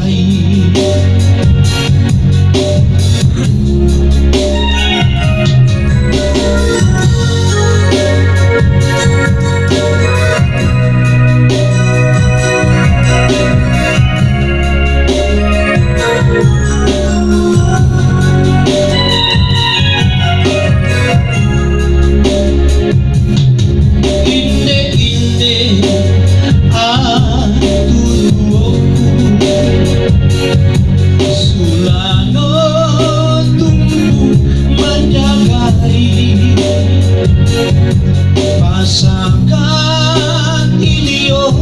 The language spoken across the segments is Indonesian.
night. Pasakan ilio, oh,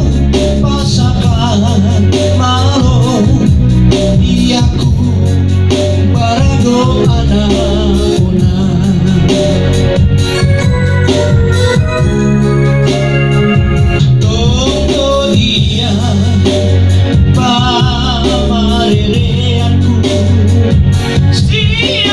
pasakan malu, Iaku barago anakuna iya, Toko dia pamarereanku Setia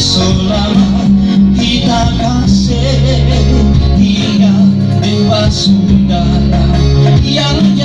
sola kita kasih dia dewa sundara yang